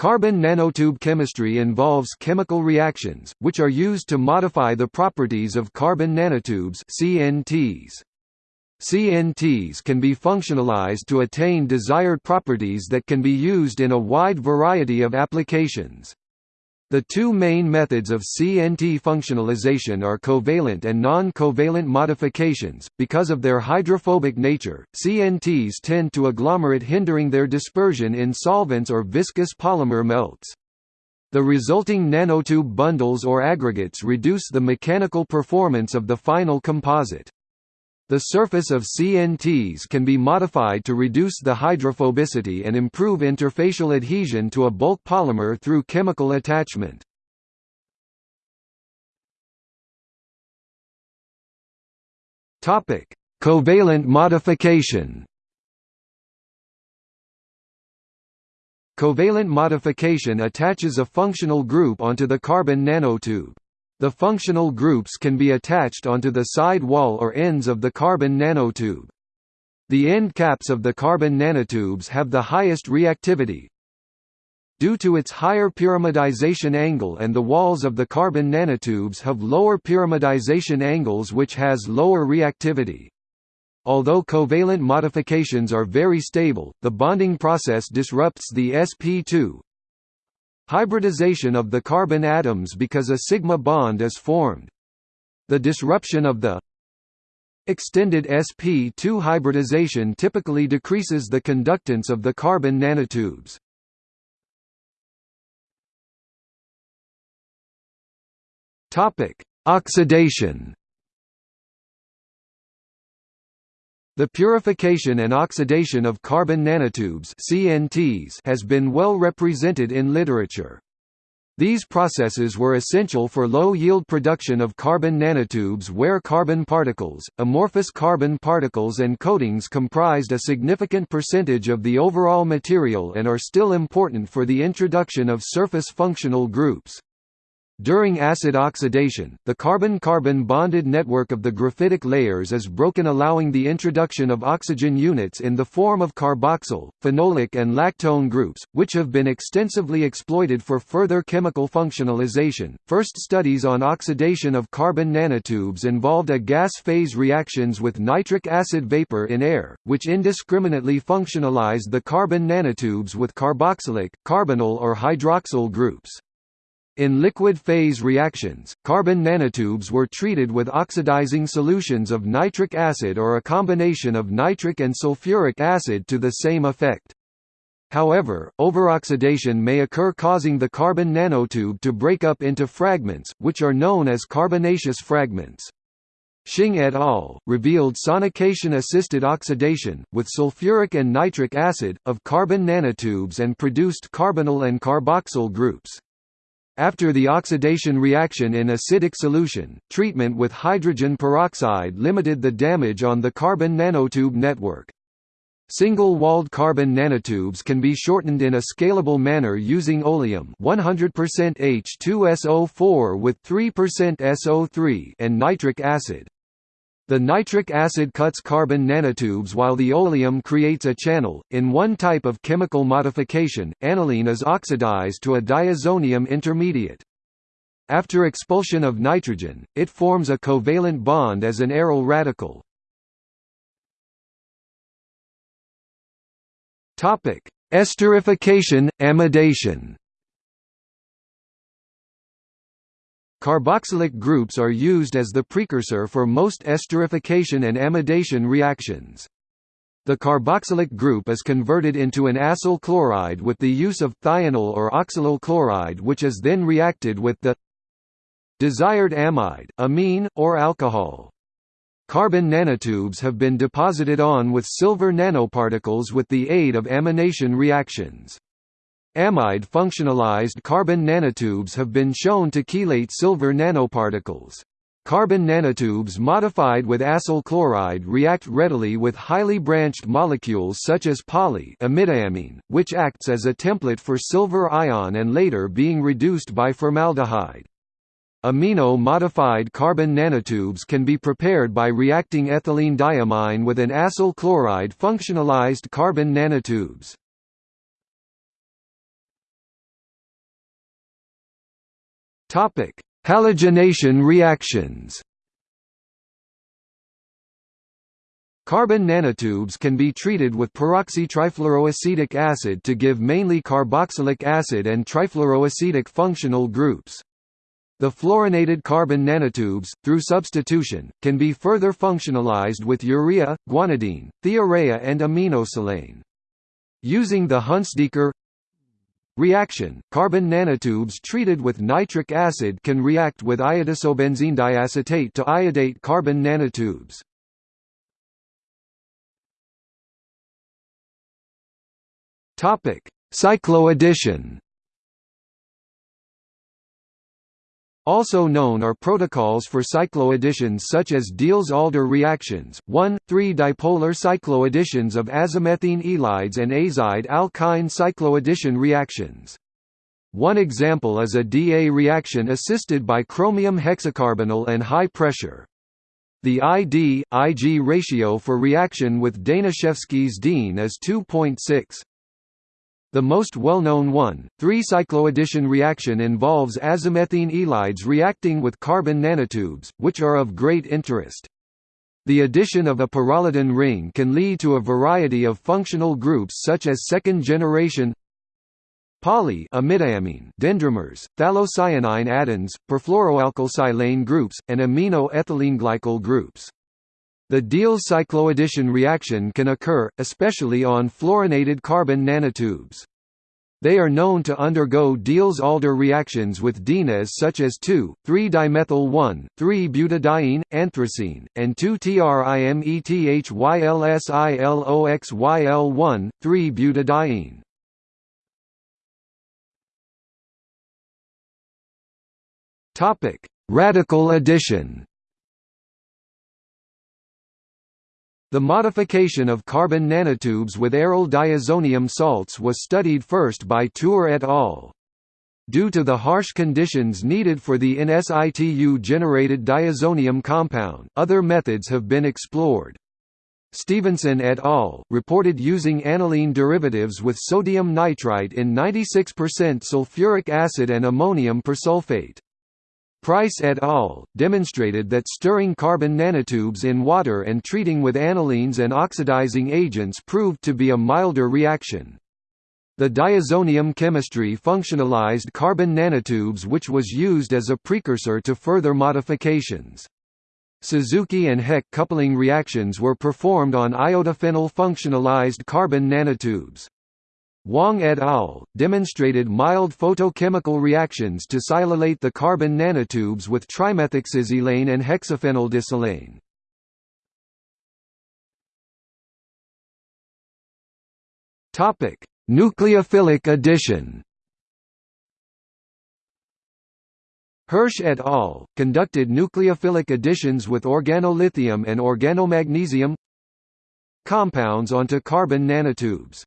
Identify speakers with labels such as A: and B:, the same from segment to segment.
A: Carbon nanotube chemistry involves chemical reactions, which are used to modify the properties of carbon nanotubes CNTs. CNTs can be functionalized to attain desired properties that can be used in a wide variety of applications. The two main methods of CNT functionalization are covalent and non-covalent modifications. Because of their hydrophobic nature, CNTs tend to agglomerate hindering their dispersion in solvents or viscous polymer melts. The resulting nanotube bundles or aggregates reduce the mechanical performance of the final composite. The surface of CNTs can be modified to reduce the hydrophobicity and improve interfacial adhesion to a bulk polymer through chemical attachment. Topic: Covalent modification. Covalent modification attaches a functional group onto the carbon nanotube. The functional groups can be attached onto the side wall or ends of the carbon nanotube. The end caps of the carbon nanotubes have the highest reactivity. Due to its higher pyramidization angle and the walls of the carbon nanotubes have lower pyramidization angles which has lower reactivity. Although covalent modifications are very stable, the bonding process disrupts the sp2 hybridization of the carbon atoms because a sigma bond is formed. The disruption of the extended sp2 hybridization typically decreases the conductance of the carbon nanotubes. Topic: Oxidation The purification and oxidation of carbon nanotubes CNTs has been well represented in literature. These processes were essential for low-yield production of carbon nanotubes where carbon particles, amorphous carbon particles and coatings comprised a significant percentage of the overall material and are still important for the introduction of surface functional groups. During acid oxidation, the carbon-carbon bonded network of the graphitic layers is broken allowing the introduction of oxygen units in the form of carboxyl, phenolic and lactone groups, which have been extensively exploited for further chemical functionalization. First studies on oxidation of carbon nanotubes involved a gas phase reactions with nitric acid vapor in air, which indiscriminately functionalized the carbon nanotubes with carboxylic, carbonyl or hydroxyl groups. In liquid phase reactions, carbon nanotubes were treated with oxidizing solutions of nitric acid or a combination of nitric and sulfuric acid to the same effect. However, overoxidation may occur causing the carbon nanotube to break up into fragments, which are known as carbonaceous fragments. Xing et al. revealed sonication-assisted oxidation, with sulfuric and nitric acid, of carbon nanotubes and produced carbonyl and carboxyl groups. After the oxidation reaction in acidic solution, treatment with hydrogen peroxide limited the damage on the carbon nanotube network. Single-walled carbon nanotubes can be shortened in a scalable manner using oleum 100% H2SO4 with 3% SO3 and nitric acid. The nitric acid cuts carbon nanotubes while the oleum creates a channel. In one type of chemical modification, aniline is oxidized to a diazonium intermediate. After expulsion of nitrogen, it forms a covalent bond as an aryl radical. Topic: Esterification, amidation. Carboxylic groups are used as the precursor for most esterification and amidation reactions. The carboxylic group is converted into an acyl chloride with the use of thionyl or oxalyl chloride which is then reacted with the desired amide, amine, or alcohol. Carbon nanotubes have been deposited on with silver nanoparticles with the aid of amination reactions. Amide functionalized carbon nanotubes have been shown to chelate silver nanoparticles. Carbon nanotubes modified with acyl chloride react readily with highly branched molecules such as poly which acts as a template for silver ion and later being reduced by formaldehyde. Amino-modified carbon nanotubes can be prepared by reacting ethylene diamine with an acyl chloride functionalized carbon nanotubes. Topic: Halogenation reactions. Carbon nanotubes can be treated with peroxytrifluoroacetic acid to give mainly carboxylic acid and trifluoroacetic functional groups. The fluorinated carbon nanotubes, through substitution, can be further functionalized with urea, guanidine, thiourea and aminosilane. Using the Hunsdiecker reaction, carbon nanotubes treated with nitric acid can react with iodosobenzene diacetate to iodate carbon nanotubes. Topic: Cycloaddition. Also known are protocols for cycloadditions such as Diels-Alder reactions, 1,3-dipolar cycloadditions of azomethine ylides and azide alkyne cycloaddition reactions. One example is a DA reaction assisted by chromium hexacarbonyl and high pressure. The ID-Ig ratio for reaction with Danishefsky's diene is 2.6. The most well-known one, 3-cycloaddition reaction involves azomethine ylides reacting with carbon nanotubes, which are of great interest. The addition of a pyrrolidine ring can lead to a variety of functional groups such as second-generation poly dendrimers, phthalocyanine addends, perfluoroalkylsilane groups, and amino-ethylene glycol groups. The Diels cycloaddition reaction can occur, especially on fluorinated carbon nanotubes. They are known to undergo Diels-Alder reactions with dienes such as 2,3-dimethyl 1,3-butadiene, anthracene, and 2-trimethylsiloxyl1, 3-butadiene. Radical addition The modification of carbon nanotubes with aryl diazonium salts was studied first by Tour et al. Due to the harsh conditions needed for the in situ generated diazonium compound, other methods have been explored. Stephenson et al. reported using aniline derivatives with sodium nitrite in 96% sulfuric acid and ammonium persulfate. Price et al. demonstrated that stirring carbon nanotubes in water and treating with anilines and oxidizing agents proved to be a milder reaction. The diazonium chemistry functionalized carbon nanotubes which was used as a precursor to further modifications. Suzuki and Heck coupling reactions were performed on iodophenyl functionalized carbon nanotubes. Wang et al. demonstrated mild photochemical reactions to silylate the carbon nanotubes with trimethoxysilane and hexaphenyldisilane. Topic: Nucleophilic addition. Hirsch et al. conducted nucleophilic additions with organolithium and organomagnesium compounds onto carbon nanotubes.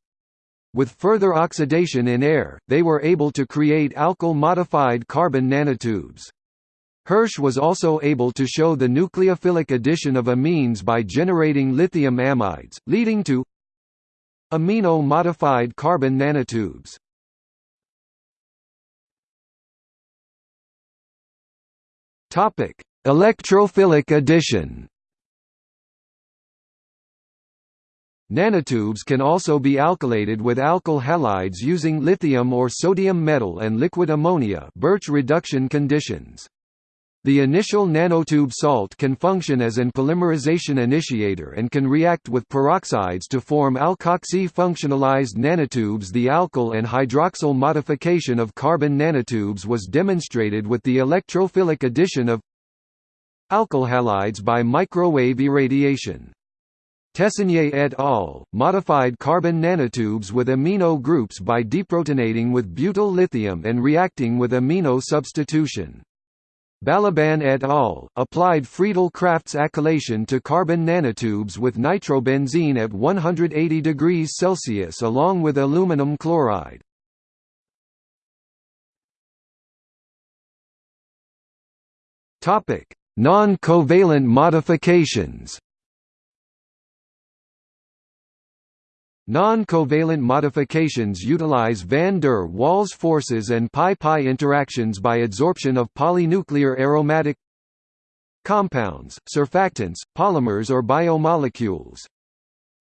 A: With further oxidation in air, they were able to create alkyl-modified carbon nanotubes. Hirsch was also able to show the nucleophilic addition of amines by generating lithium amides, leading to amino-modified carbon nanotubes. Electrophilic addition Nanotubes can also be alkylated with alkyl halides using lithium or sodium metal and liquid ammonia Birch reduction conditions. The initial nanotube salt can function as an polymerization initiator and can react with peroxides to form alkoxy-functionalized nanotubes The alkyl and hydroxyl modification of carbon nanotubes was demonstrated with the electrophilic addition of alkyl halides by microwave irradiation. Tessonnier et al. modified carbon nanotubes with amino groups by deprotonating with butyl lithium and reacting with amino substitution. Balaban et al. applied Friedel-Crafts acylation to carbon nanotubes with nitrobenzene at 180 degrees Celsius along with aluminum chloride. Non-covalent modifications Non-covalent modifications utilize van der Waals forces and pi-pi interactions by adsorption of polynuclear aromatic compounds, surfactants, polymers or biomolecules.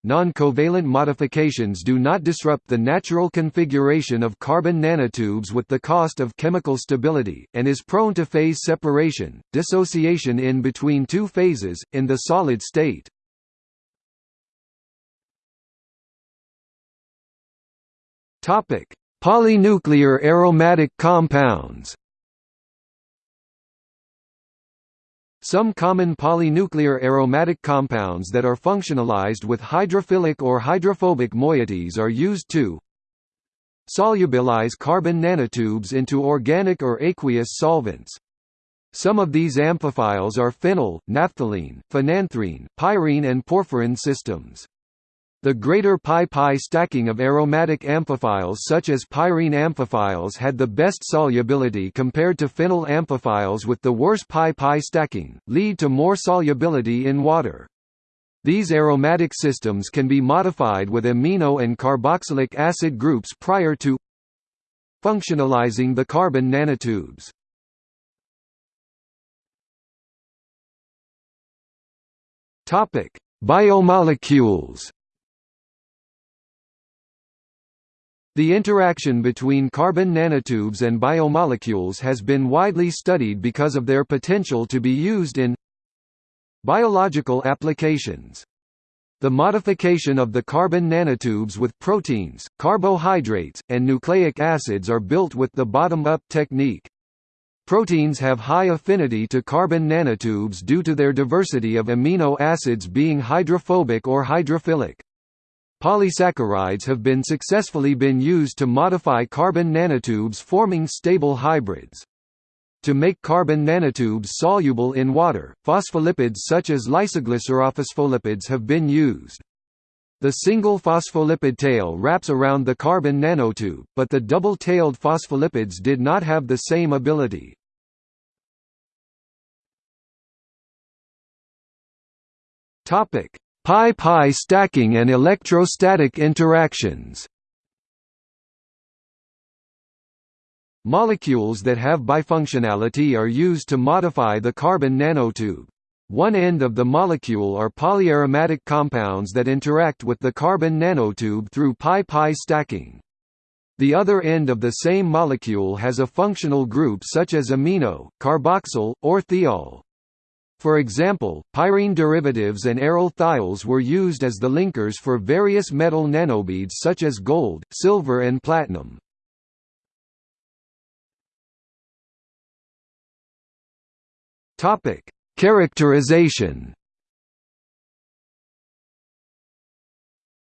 A: Non-covalent modifications do not disrupt the natural configuration of carbon nanotubes with the cost of chemical stability, and is prone to phase separation, dissociation in between two phases, in the solid state. Polynuclear aromatic compounds Some common polynuclear aromatic compounds that are functionalized with hydrophilic or hydrophobic moieties are used to solubilize carbon nanotubes into organic or aqueous solvents. Some of these amphiphiles are phenyl, naphthalene, phenanthrene, pyrene and porphyrin systems. The greater pi-pi stacking of aromatic amphiphiles such as pyrene amphiphiles had the best solubility compared to phenyl amphiphiles with the worse pi-pi stacking, lead to more solubility in water. These aromatic systems can be modified with amino and carboxylic acid groups prior to functionalizing the carbon nanotubes. Biomolecules The interaction between carbon nanotubes and biomolecules has been widely studied because of their potential to be used in biological applications. The modification of the carbon nanotubes with proteins, carbohydrates, and nucleic acids are built with the bottom-up technique. Proteins have high affinity to carbon nanotubes due to their diversity of amino acids being hydrophobic or hydrophilic. Polysaccharides have been successfully been used to modify carbon nanotubes forming stable hybrids. To make carbon nanotubes soluble in water, phospholipids such as lysoglycerophospholipids have been used. The single phospholipid tail wraps around the carbon nanotube, but the double-tailed phospholipids did not have the same ability. Topic: Pi-pi stacking and electrostatic interactions Molecules that have bifunctionality are used to modify the carbon nanotube. One end of the molecule are polyaromatic compounds that interact with the carbon nanotube through pi-pi stacking. The other end of the same molecule has a functional group such as amino, carboxyl, or thiol. For example, pyrene derivatives and aryl thiols were used as the linkers for various metal nanobeads such as gold, silver and platinum. Characterization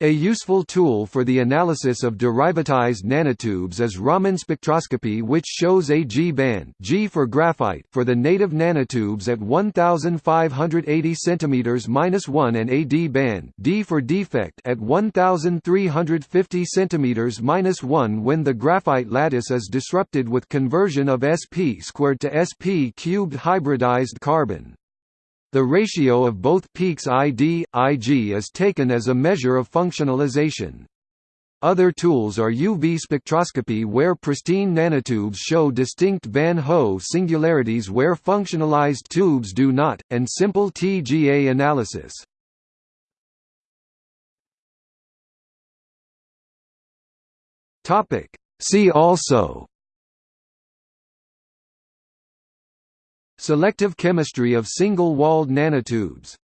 A: A useful tool for the analysis of derivatized nanotubes is Raman spectroscopy which shows a G-band G for graphite for the native nanotubes at 1580 cm-1 and a D-band D for defect at 1350 cm-1 when the graphite lattice is disrupted with conversion of sp squared to sp cubed hybridized carbon. The ratio of both peaks ID, Ig is taken as a measure of functionalization. Other tools are UV spectroscopy where pristine nanotubes show distinct Van Hove singularities where functionalized tubes do not, and simple TGA analysis. See also Selective chemistry of single-walled nanotubes